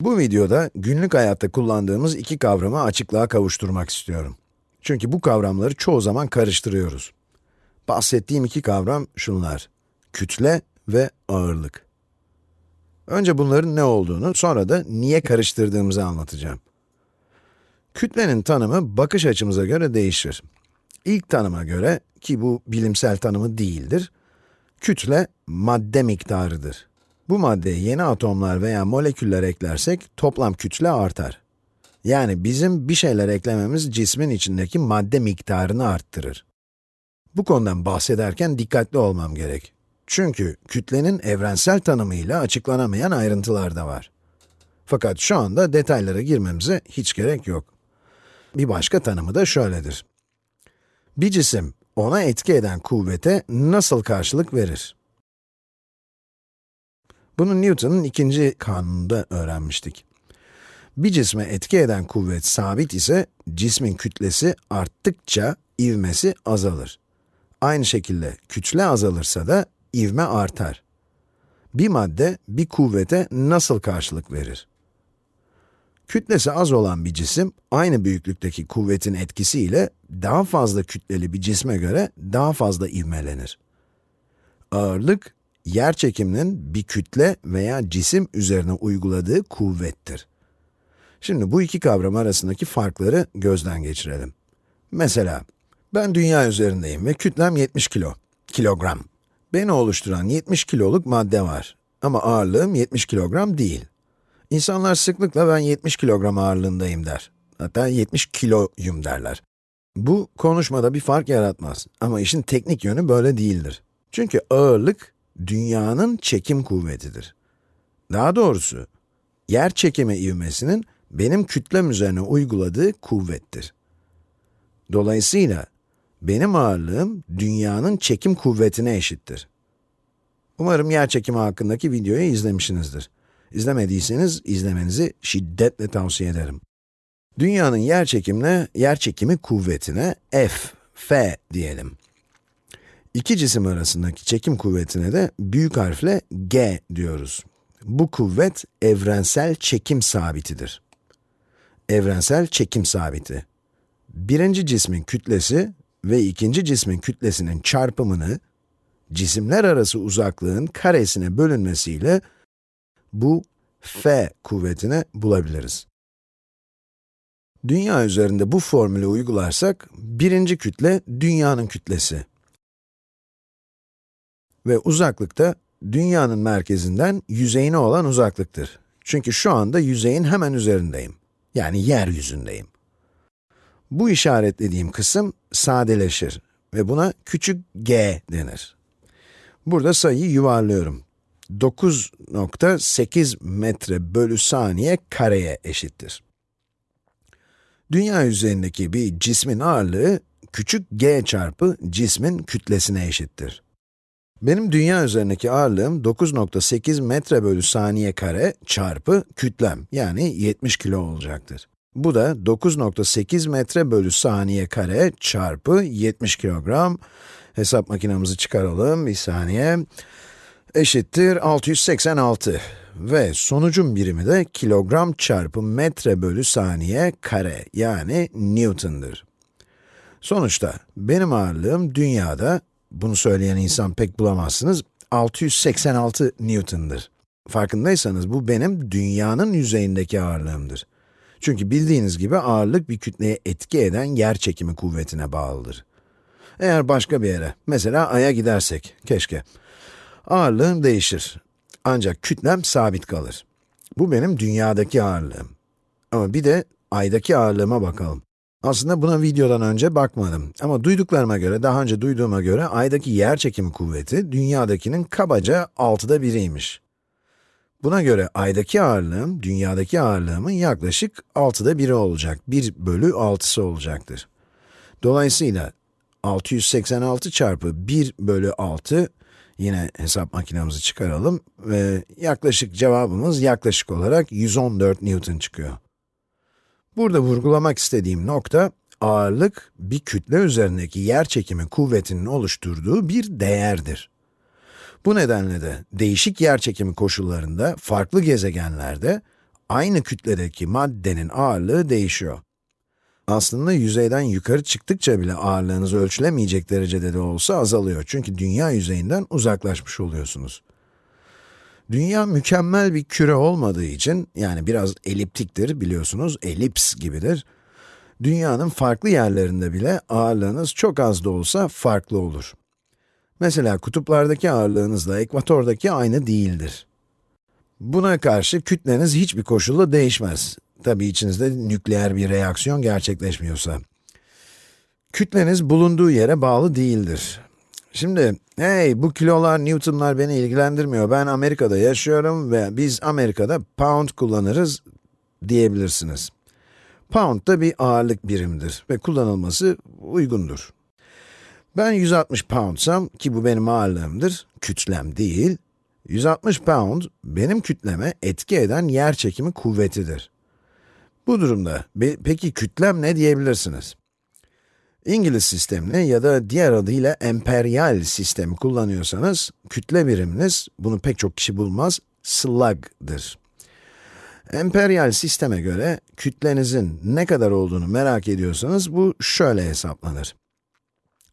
Bu videoda günlük hayatta kullandığımız iki kavramı açıklığa kavuşturmak istiyorum. Çünkü bu kavramları çoğu zaman karıştırıyoruz. Bahsettiğim iki kavram şunlar, kütle ve ağırlık. Önce bunların ne olduğunu, sonra da niye karıştırdığımızı anlatacağım. Kütlenin tanımı bakış açımıza göre değişir. İlk tanıma göre, ki bu bilimsel tanımı değildir, kütle madde miktarıdır. Bu maddeye yeni atomlar veya moleküller eklersek toplam kütle artar. Yani bizim bir şeyler eklememiz cismin içindeki madde miktarını arttırır. Bu konudan bahsederken dikkatli olmam gerek. Çünkü kütlenin evrensel tanımıyla açıklanamayan ayrıntılar da var. Fakat şu anda detaylara girmemize hiç gerek yok. Bir başka tanımı da şöyledir. Bir cisim, ona etki eden kuvvete nasıl karşılık verir? Bunu Newton'un ikinci kanununda öğrenmiştik. Bir cisme etki eden kuvvet sabit ise, cismin kütlesi arttıkça ivmesi azalır. Aynı şekilde kütle azalırsa da ivme artar. Bir madde, bir kuvvete nasıl karşılık verir? Kütlesi az olan bir cisim, aynı büyüklükteki kuvvetin etkisiyle daha fazla kütleli bir cisme göre daha fazla ivmelenir. Ağırlık, yer çekiminin bir kütle veya cisim üzerine uyguladığı kuvvettir. Şimdi bu iki kavram arasındaki farkları gözden geçirelim. Mesela, ben dünya üzerindeyim ve kütlem 70 kilo, kilogram. Beni oluşturan 70 kiloluk madde var ama ağırlığım 70 kilogram değil. İnsanlar sıklıkla ben 70 kilogram ağırlığındayım der. Hatta 70 kiloyum derler. Bu konuşmada bir fark yaratmaz ama işin teknik yönü böyle değildir. Çünkü ağırlık dünyanın çekim kuvvetidir. Daha doğrusu, yer çekimi ivmesinin benim kütlem üzerine uyguladığı kuvvettir. Dolayısıyla, benim ağırlığım dünyanın çekim kuvvetine eşittir. Umarım yer çekimi hakkındaki videoyu izlemişsinizdir. İzlemediyseniz izlemenizi şiddetle tavsiye ederim. Dünyanın yer çekimine, yer çekimi kuvvetine F, F diyelim. İki cisim arasındaki çekim kuvvetine de büyük harfle G diyoruz. Bu kuvvet evrensel çekim sabitidir. Evrensel çekim sabiti. Birinci cismin kütlesi ve ikinci cismin kütlesinin çarpımını cisimler arası uzaklığın karesine bölünmesiyle bu F kuvvetini bulabiliriz. Dünya üzerinde bu formülü uygularsak, birinci kütle dünyanın kütlesi. Ve uzaklıkta dünyanın merkezinden yüzeyine olan uzaklıktır. Çünkü şu anda yüzeyin hemen üzerindeyim. Yani yeryüzündeyim. Bu işaretlediğim kısım sadeleşir ve buna küçük g denir. Burada sayıyı yuvarlıyorum. 9.8 metre bölü saniye kareye eşittir. Dünya üzerindeki bir cismin ağırlığı, küçük g çarpı cismin kütlesine eşittir. Benim dünya üzerindeki ağırlığım 9.8 metre bölü saniye kare çarpı kütlem, yani 70 kilo olacaktır. Bu da 9.8 metre bölü saniye kare çarpı 70 kilogram. Hesap makinamızı çıkaralım, bir saniye. Eşittir 686 ve sonucun birimi de kilogram çarpı metre bölü saniye kare, yani Newton'dır. Sonuçta benim ağırlığım dünyada bunu söyleyen insan pek bulamazsınız, 686 Newton'dır. Farkındaysanız bu benim dünyanın yüzeyindeki ağırlığımdır. Çünkü bildiğiniz gibi ağırlık bir kütleye etki eden yer çekimi kuvvetine bağlıdır. Eğer başka bir yere, mesela Ay'a gidersek, keşke, ağırlığım değişir. Ancak kütlem sabit kalır. Bu benim dünyadaki ağırlığım. Ama bir de Ay'daki ağırlığıma bakalım. Aslında buna videodan önce bakmadım ama duyduklarıma göre, daha önce duyduğuma göre Ay'daki yer çekimi kuvveti, dünyadakinin kabaca altıda biriymiş. Buna göre Ay'daki ağırlığım, dünyadaki ağırlığımın yaklaşık altıda biri olacak, 1 bölü 6'sı olacaktır. Dolayısıyla 686 çarpı 1 bölü 6, yine hesap makinamızı çıkaralım ve yaklaşık cevabımız yaklaşık olarak 114 Newton çıkıyor. Burada vurgulamak istediğim nokta, ağırlık bir kütle üzerindeki yer çekimi kuvvetinin oluşturduğu bir değerdir. Bu nedenle de değişik yer çekimi koşullarında farklı gezegenlerde aynı kütledeki maddenin ağırlığı değişiyor. Aslında yüzeyden yukarı çıktıkça bile ağırlığınız ölçülemeyecek derecede de olsa azalıyor. Çünkü dünya yüzeyinden uzaklaşmış oluyorsunuz. Dünya mükemmel bir küre olmadığı için, yani biraz eliptiktir biliyorsunuz, elips gibidir. Dünyanın farklı yerlerinde bile ağırlığınız çok az da olsa farklı olur. Mesela kutuplardaki ağırlığınızla ekvatordaki aynı değildir. Buna karşı kütleniz hiçbir koşulda değişmez. Tabi içinizde nükleer bir reaksiyon gerçekleşmiyorsa. Kütleniz bulunduğu yere bağlı değildir. Şimdi, hey bu kilolar, newtonlar beni ilgilendirmiyor. Ben Amerika'da yaşıyorum ve biz Amerika'da pound kullanırız diyebilirsiniz. Pound da bir ağırlık birimidir ve kullanılması uygundur. Ben 160 poundsam ki bu benim ağırlığımdır, kütlem değil. 160 pound benim kütleme etki eden yer çekimi kuvvetidir. Bu durumda peki kütlem ne diyebilirsiniz? İngiliz sistemini ya da diğer adıyla emperyal sistemi kullanıyorsanız, kütle biriminiz, bunu pek çok kişi bulmaz, slug'dır. Emperyal sisteme göre kütlenizin ne kadar olduğunu merak ediyorsanız bu şöyle hesaplanır.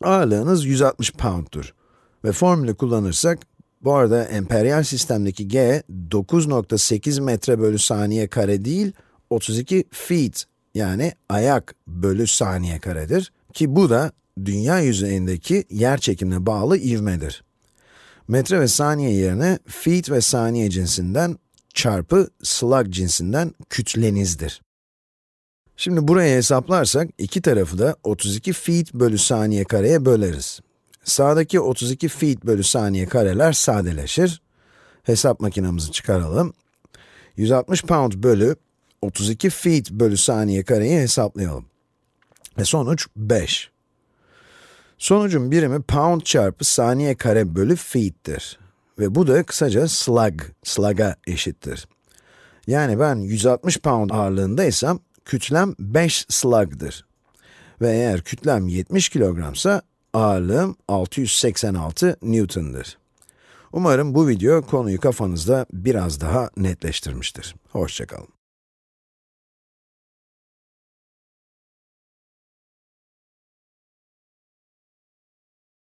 Ağırlığınız 160 pound'tur ve formülü kullanırsak, bu arada emperyal sistemdeki g 9.8 metre bölü saniye kare değil, 32 feet yani ayak bölü saniye karedir ki bu da dünya yüzeyindeki yer çekimine bağlı ivmedir. Metre ve saniye yerine feet ve saniye cinsinden çarpı slug cinsinden kütlenizdir. Şimdi buraya hesaplarsak iki tarafı da 32 feet bölü saniye kareye böleriz. Sağdaki 32 feet bölü saniye kareler sadeleşir. Hesap makinamızı çıkaralım. 160 pound bölü 32 feet bölü saniye kareyi hesaplayalım. Ve sonuç 5. Sonucun birimi pound çarpı saniye kare bölü feet'tir. Ve bu da kısaca slug, slug'a eşittir. Yani ben 160 pound ağırlığındaysam, kütlem 5 slug'dır. Ve eğer kütlem 70 kilogramsa, ağırlığım 686 newton'dır. Umarım bu video konuyu kafanızda biraz daha netleştirmiştir. Hoşçakalın.